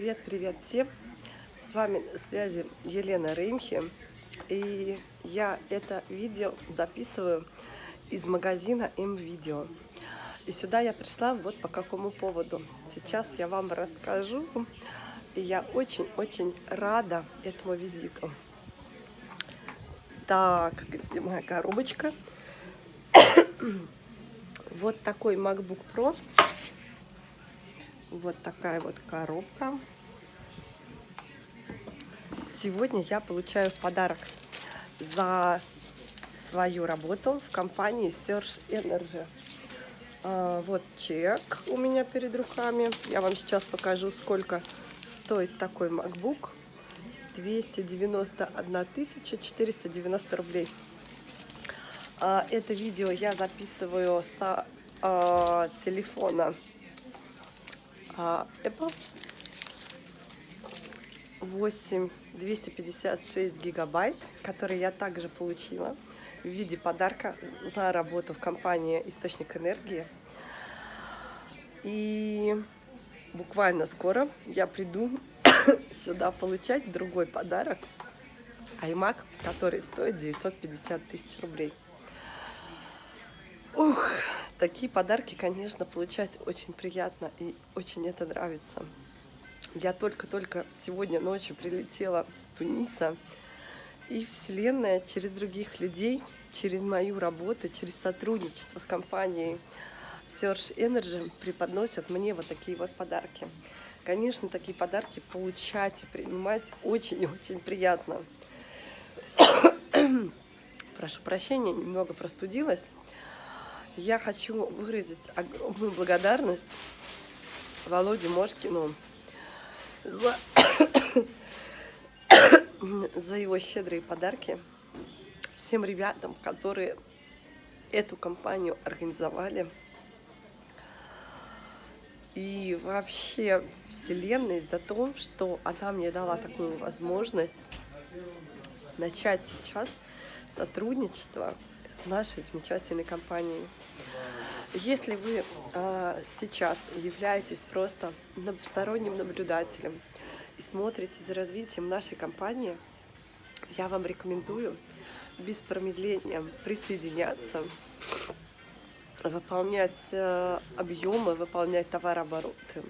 Привет-привет всем! С вами на связи Елена Реймхи. И я это видео записываю из магазина М-Видео. И сюда я пришла вот по какому поводу. Сейчас я вам расскажу. И я очень-очень рада этому визиту. Так, где моя коробочка? Вот такой MacBook Pro вот такая вот коробка. Сегодня я получаю в подарок за свою работу в компании Search Energy. А, вот чек у меня перед руками. Я вам сейчас покажу, сколько стоит такой MacBook. 291 490 рублей. А, это видео я записываю с а, телефона Apple 8 256 гигабайт, который я также получила в виде подарка за работу в компании Источник энергии. И буквально скоро я приду сюда получать другой подарок iMac, который стоит 950 тысяч рублей. Такие подарки, конечно, получать очень приятно и очень это нравится. Я только-только сегодня ночью прилетела с Туниса, и Вселенная через других людей, через мою работу, через сотрудничество с компанией Search Energy преподносят мне вот такие вот подарки. Конечно, такие подарки получать и принимать очень-очень приятно. Прошу прощения, немного простудилась. Я хочу выразить огромную благодарность Володе Мошкину за, за его щедрые подарки. Всем ребятам, которые эту компанию организовали. И вообще Вселенной за то, что она мне дала такую возможность начать сейчас сотрудничество с нашей замечательной компанией. Если вы а, сейчас являетесь просто сторонним наблюдателем и смотрите за развитием нашей компании, я вам рекомендую без промедления присоединяться, выполнять э, объемы, выполнять товарообороты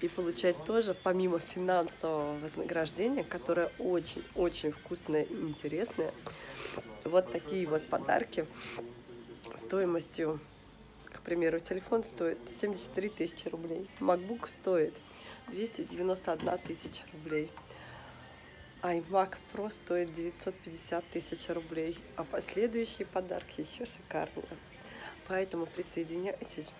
и получать тоже, помимо финансового вознаграждения, которое очень-очень вкусное и интересное, вот такие вот подарки стоимостью, к примеру, телефон стоит 73 тысячи рублей, MacBook стоит 291 тысяча рублей, iMac Pro стоит 950 тысяч рублей, а последующие подарки еще шикарнее. Поэтому присоединяйтесь.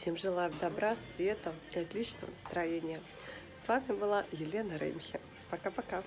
Всем желаю добра, света и отличного настроения. С вами была Елена Ремхи. Пока-пока.